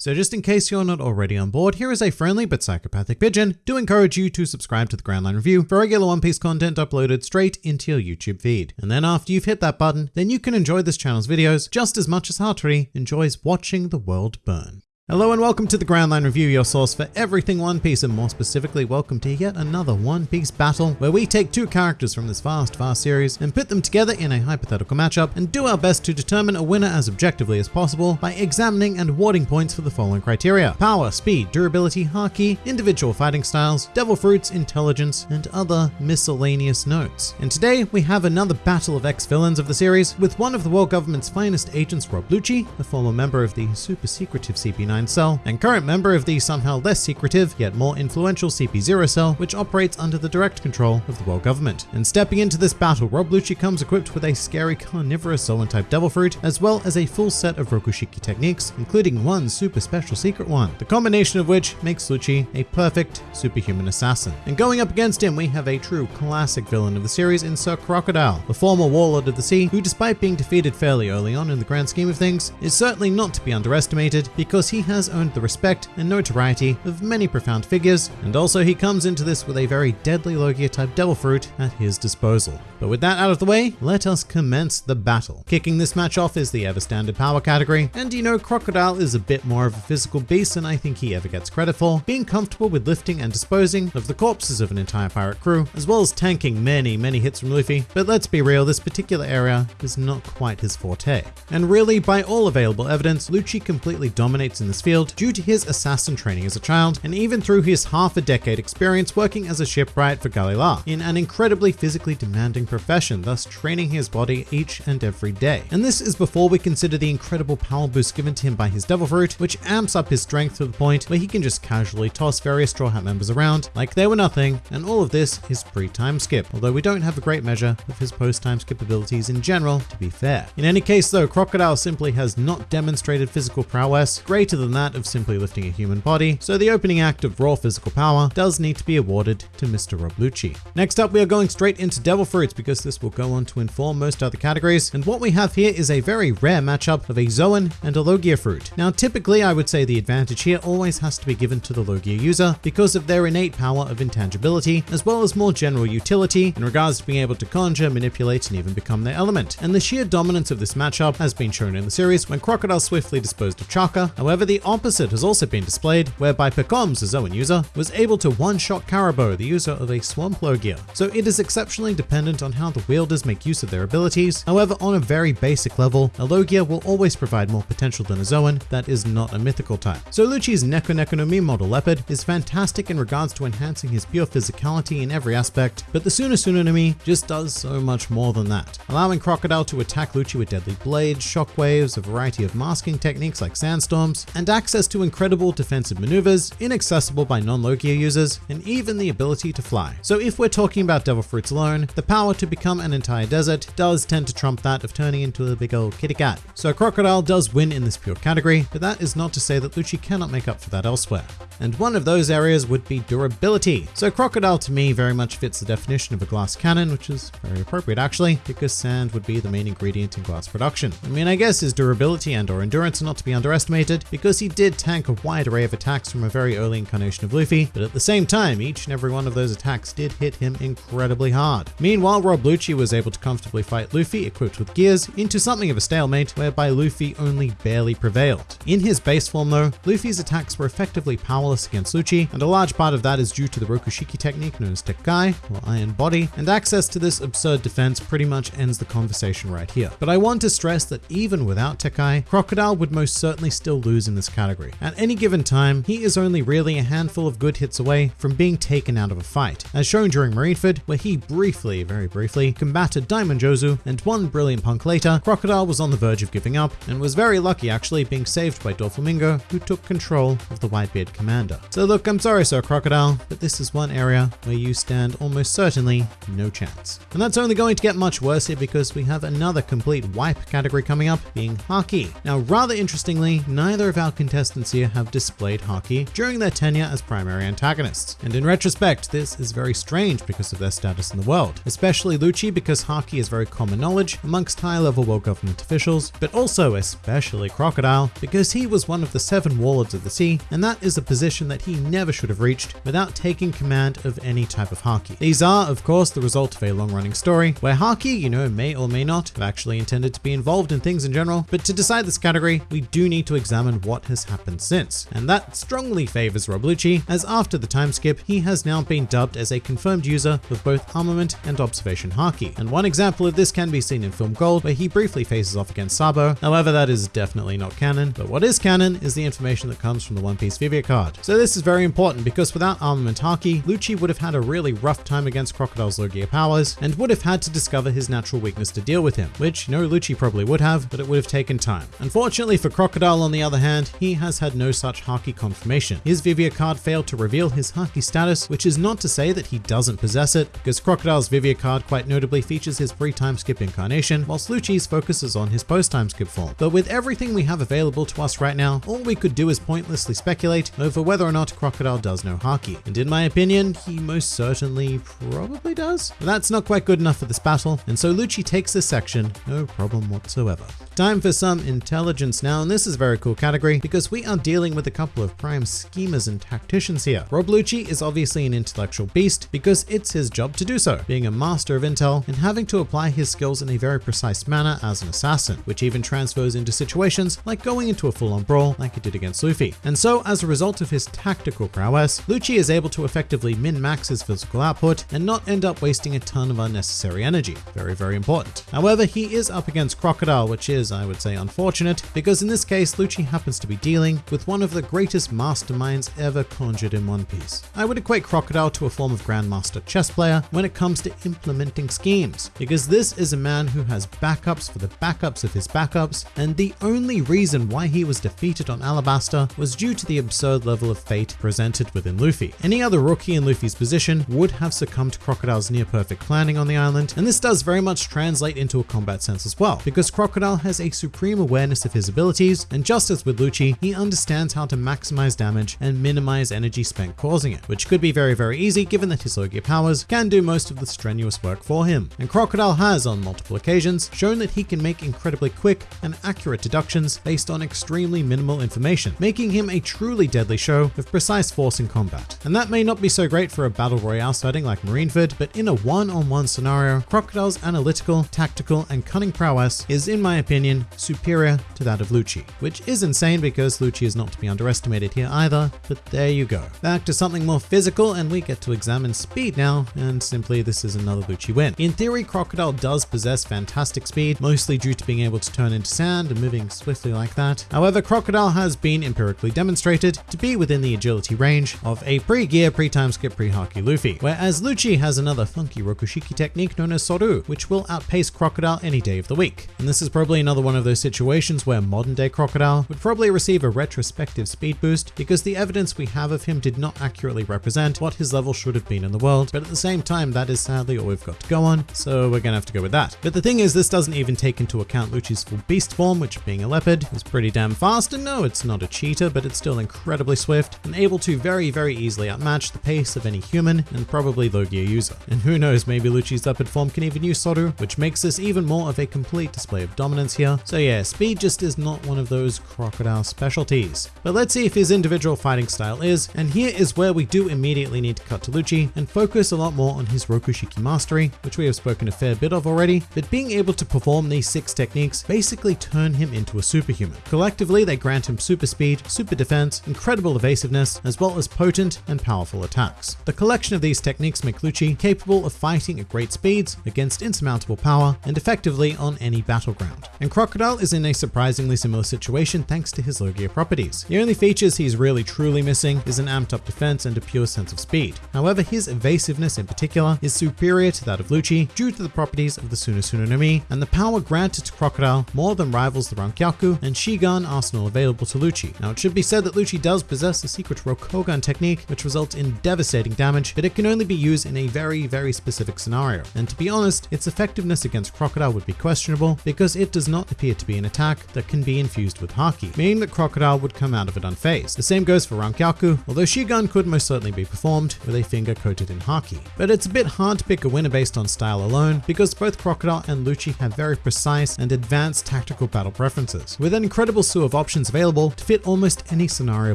So just in case you're not already on board, here is a friendly but psychopathic pigeon to encourage you to subscribe to the Grand Line Review for regular One Piece content uploaded straight into your YouTube feed. And then after you've hit that button, then you can enjoy this channel's videos just as much as Hattori enjoys watching the world burn. Hello and welcome to the Grand Line Review, your source for everything One Piece, and more specifically, welcome to yet another One Piece battle, where we take two characters from this vast, vast series and put them together in a hypothetical matchup and do our best to determine a winner as objectively as possible by examining and awarding points for the following criteria. Power, speed, durability, haki, individual fighting styles, devil fruits, intelligence, and other miscellaneous notes. And today, we have another battle of ex-villains of the series with one of the world government's finest agents, Rob Lucci, a former member of the super secretive CP9 Cell, and current member of the somehow less secretive yet more influential CP0 Cell, which operates under the direct control of the world government. And stepping into this battle, Rob Lucci comes equipped with a scary carnivorous Zoan type Devil Fruit, as well as a full set of Rokushiki techniques, including one super special secret one, the combination of which makes Lucci a perfect superhuman assassin. And going up against him, we have a true classic villain of the series in Sir Crocodile, the former warlord of the sea, who despite being defeated fairly early on in the grand scheme of things, is certainly not to be underestimated because he has earned the respect and notoriety of many profound figures, and also he comes into this with a very deadly Logia type Devil Fruit at his disposal. But with that out of the way, let us commence the battle. Kicking this match off is the ever standard power category, and you know Crocodile is a bit more of a physical beast than I think he ever gets credit for, being comfortable with lifting and disposing of the corpses of an entire pirate crew, as well as tanking many, many hits from Luffy. But let's be real, this particular area is not quite his forte. And really, by all available evidence, Lucci completely dominates in this field due to his assassin training as a child, and even through his half a decade experience working as a shipwright for Galley-La in an incredibly physically demanding profession, thus training his body each and every day. And this is before we consider the incredible power boost given to him by his Devil Fruit, which amps up his strength to the point where he can just casually toss various Straw Hat members around like they were nothing, and all of this is pre-time skip, although we don't have a great measure of his post-time skip abilities in general, to be fair. In any case though, Crocodile simply has not demonstrated physical prowess greater than that of simply lifting a human body, so the opening act of raw physical power does need to be awarded to Mr. Rob Lucci. Next up, we are going straight into Devil Fruits because this will go on to inform most other categories, and what we have here is a very rare matchup of a Zoan and a Logia fruit. Now, typically, I would say the advantage here always has to be given to the Logia user because of their innate power of intangibility, as well as more general utility in regards to being able to conjure, manipulate, and even become their element. And the sheer dominance of this matchup has been shown in the series when Crocodile swiftly disposed of Chaka. However, the opposite has also been displayed, whereby Pekoms, a Zoan user, was able to one-shot Caribou, the user of a Swamp Logia. So it is exceptionally dependent on how the wielders make use of their abilities. However, on a very basic level, a Logia will always provide more potential than a Zoan that is not a mythical type. So Lucci's Neko Neko no Mi model Leopard is fantastic in regards to enhancing his pure physicality in every aspect, but the Suna no Mi just does so much more than that, allowing Crocodile to attack Lucci with deadly blades, shockwaves, a variety of masking techniques like sandstorms, and access to incredible defensive maneuvers, inaccessible by non-Logia users, and even the ability to fly. So if we're talking about Devil Fruits alone, the power to become an entire desert does tend to trump that of turning into a big old kitty cat. So Crocodile does win in this pure category, but that is not to say that Lucci cannot make up for that elsewhere. And one of those areas would be durability. So Crocodile to me very much fits the definition of a glass cannon, which is very appropriate actually, because sand would be the main ingredient in glass production. I mean, I guess his durability and or endurance are not to be underestimated, because he did tank a wide array of attacks from a very early incarnation of Luffy, but at the same time, each and every one of those attacks did hit him incredibly hard. Meanwhile, Rob Lucci was able to comfortably fight Luffy equipped with gears into something of a stalemate whereby Luffy only barely prevailed. In his base form though, Luffy's attacks were effectively powerless against Lucci, and a large part of that is due to the Rokushiki technique known as Tekkai, or Iron Body, and access to this absurd defense pretty much ends the conversation right here. But I want to stress that even without Tekkai, Crocodile would most certainly still lose in this category. At any given time, he is only really a handful of good hits away from being taken out of a fight, as shown during Marineford, where he briefly, very briefly, combated Diamond Jozu, and one brilliant punk later, Crocodile was on the verge of giving up, and was very lucky actually being saved by Doflamingo, who took control of the Whitebeard command commander. So look, I'm sorry Sir Crocodile, but this is one area where you stand almost certainly no chance. And that's only going to get much worse here because we have another complete wipe category coming up, being Haki. Now rather interestingly, neither of our contestants here have displayed Haki during their tenure as primary antagonists. And in retrospect, this is very strange because of their status in the world, especially Lucci because Haki is very common knowledge amongst high-level world government officials, but also especially Crocodile because he was one of the seven warlords of the sea, and that is a position that he never should have reached without taking command of any type of Haki. These are, of course, the result of a long-running story where Haki, you know, may or may not have actually intended to be involved in things in general, but to decide this category, we do need to examine what has happened since. And that strongly favors Rob Lucci, as after the time skip, he has now been dubbed as a confirmed user of both armament and observation Haki. And one example of this can be seen in Film Gold, where he briefly faces off against Sabo. However, that is definitely not canon, but what is canon is the information that comes from the One Piece Vivre card. So this is very important because without armament Haki, Lucci would have had a really rough time against Crocodile's Logia powers and would have had to discover his natural weakness to deal with him, which no Lucci probably would have, but it would have taken time. Unfortunately for Crocodile on the other hand, he has had no such Haki confirmation. His Vivre card failed to reveal his Haki status, which is not to say that he doesn't possess it, because Crocodile's Vivre card quite notably features his pre-time skip incarnation, whilst Lucci's focuses on his post-time skip form. But with everything we have available to us right now, all we could do is pointlessly speculate over whether or not Crocodile does know Haki. And in my opinion, he most certainly probably does. But that's not quite good enough for this battle, and so Lucci takes this section, no problem whatsoever. Time for some intelligence now, and this is a very cool category because we are dealing with a couple of prime schemers and tacticians here. Rob Lucci is obviously an intellectual beast because it's his job to do so, being a master of intel and having to apply his skills in a very precise manner as an assassin, which even transfers into situations like going into a full-on brawl like he did against Luffy. And so as a result of his tactical prowess, Lucci is able to effectively min-max his physical output and not end up wasting a ton of unnecessary energy. Very, very important. However, he is up against Crocodile, which is, I would say, unfortunate, because in this case, Lucci happens to be dealing with one of the greatest masterminds ever conjured in One Piece. I would equate Crocodile to a form of Grandmaster chess player when it comes to implementing schemes, because this is a man who has backups for the backups of his backups, and the only reason why he was defeated on Alabasta was due to the absurd level of fate presented within Luffy. Any other rookie in Luffy's position would have succumbed to Crocodile's near perfect planning on the island, and this does very much translate into a combat sense as well, because Crocodile has a supreme awareness of his abilities, and just as with Lucci, he understands how to maximize damage and minimize energy spent causing it, which could be very, very easy given that his Logia powers can do most of the strenuous work for him. And Crocodile has, on multiple occasions, shown that he can make incredibly quick and accurate deductions based on extremely minimal information, making him a truly deadly show of precise force in combat. And that may not be so great for a battle royale setting like Marineford, but in a one-on-one -on -one scenario, Crocodile's analytical, tactical, and cunning prowess is, in my opinion, superior to that of Lucci, which is insane because Lucci is not to be underestimated here either, but there you go. Back to something more physical and we get to examine speed now, and simply this is another Lucci win. In theory, Crocodile does possess fantastic speed, mostly due to being able to turn into sand and moving swiftly like that. However, Crocodile has been empirically demonstrated to be within the agility range of a pre-gear, pre-time skip, pre-Haki Luffy, whereas Lucci has another funky Rokushiki technique known as Soru, which will outpace Crocodile any day of the week. And this is probably another one of those situations where modern day Crocodile would probably receive a retrospective speed boost because the evidence we have of him did not accurately represent what his level should have been in the world, but at the same time, that is sadly all we've got to go on, so we're gonna have to go with that. But the thing is, this doesn't even take into account Lucci's full beast form, which being a leopard is pretty damn fast, and no, it's not a cheetah, but it's still incredibly swift and able to very, very easily outmatch the pace of any human and probably Logia user. And who knows, maybe Lucci's leopard form can even use Soru, which makes this even more of a complete display of dominance here. So yeah, speed just is not one of those crocodile specialties. But let's see if his individual fighting style is, and here is where we do immediately need to cut to Lucci and focus a lot more on his Rokushiki mastery, which we have spoken a fair bit of already, but being able to perform these six techniques basically turn him into a superhuman. Collectively, they grant him super speed, super defense, incredible evasiveness, as well as potent and powerful attacks. The collection of these techniques make Lucci capable of fighting at great speeds against insurmountable power and effectively on any battleground. And Crocodile is in a surprisingly similar situation thanks to his Logia properties. The only features he's really truly missing is an amped up defense and a pure sense of speed. However, his evasiveness in particular is superior to that of Lucci due to the properties of the Suna Suna no Mi, and the power granted to Crocodile more than rivals the Rankyaku and Shigan arsenal available to Lucci. Now it should be said that Lucci does possess the secret Rokugan technique which results in devastating damage, but it can only be used in a very, very specific scenario. And to be honest, its effectiveness against Crocodile would be questionable because it does not appear to be an attack that can be infused with Haki, that Crocodile would come out of it unfazed. The same goes for Rankyaku, although Shigan could most certainly be performed with a finger coated in Haki. But it's a bit hard to pick a winner based on style alone because both Crocodile and Lucci have very precise and advanced tactical battle preferences, with an incredible slew of options available to fit almost any scenario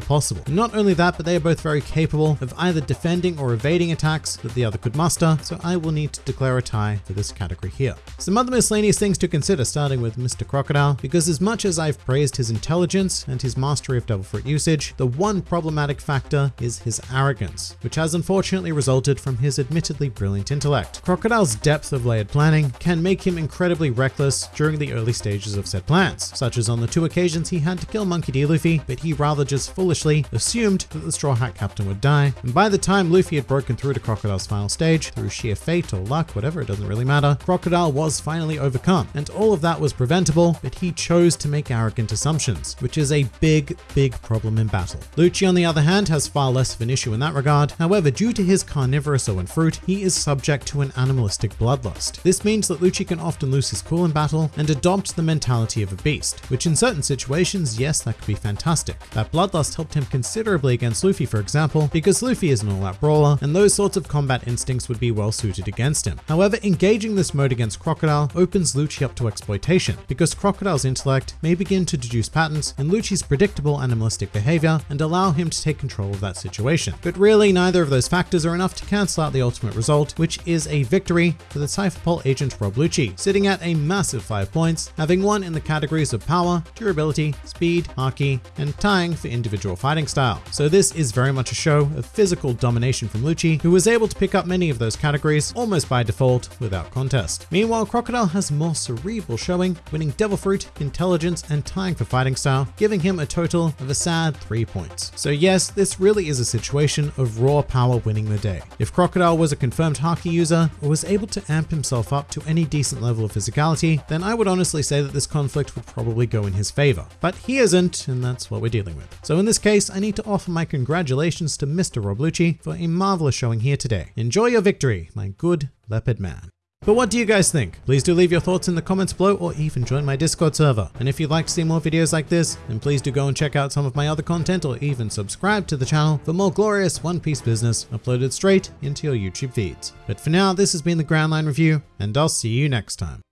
possible. And not only that, but they are both very capable of either defending or evading attacks that the other could muster, so I will need to declare a tie for this category here. Some other miscellaneous things to consider starting with Mr. Crocodile, because as much as I've praised his intelligence and his mastery of Devil Fruit usage, the one problematic factor is his arrogance, which has unfortunately resulted from his admittedly brilliant intellect. Crocodile's depth of layered planning can make him incredibly reckless during the early stages of said plans, such as on the two occasions he had to kill Monkey D. Luffy, but he rather just foolishly assumed that the Straw Hat Captain would die, and by the time Luffy had broken through to Crocodile's final stage, through sheer fate or luck, whatever, it doesn't really matter, Crocodile was finally overcome, and all of that was preventable, but he chose to make arrogant assumptions, which is a big, big problem in battle. Lucci, on the other hand, has far less of an issue in that regard. However, due to his carnivorous Zoan fruit, he is subject to an animalistic bloodlust. This means that Lucci can often lose his cool in battle and adopt the mentality of a beast, which in certain situations, yes, that could be fantastic. That bloodlust helped him considerably against Luffy, for example, because Luffy is an all-out brawler, and those sorts of combat instincts would be well suited against him. However, engaging this mode against Crocodile opens Lucci up to exploitation, because Crocodile's intellect may begin to deduce patterns Lucci's predictable animalistic behavior and allow him to take control of that situation. But really, neither of those factors are enough to cancel out the ultimate result, which is a victory for the Cypherpol agent Rob Lucci, sitting at a massive 5 points, having won in the categories of power, durability, speed, haki, and tying for individual fighting style. So this is very much a show of physical domination from Lucci, who was able to pick up many of those categories almost by default without contest. Meanwhile, Crocodile has more cerebral showing, winning Devil Fruit, Intelligence, and tying for fighting style, giving him a total of a sad 3 points. So yes, this really is a situation of raw power winning the day. If Crocodile was a confirmed Haki user, or was able to amp himself up to any decent level of physicality, then I would honestly say that this conflict would probably go in his favor. But he isn't, and that's what we're dealing with. So in this case, I need to offer my congratulations to Mr. Rob Lucci for a marvelous showing here today. Enjoy your victory, my good leopard man. But what do you guys think? Please do leave your thoughts in the comments below or even join my Discord server. And if you'd like to see more videos like this, then please do go and check out some of my other content or even subscribe to the channel for more glorious One Piece business uploaded straight into your YouTube feeds. But for now, this has been the Grand Line Review, and I'll see you next time.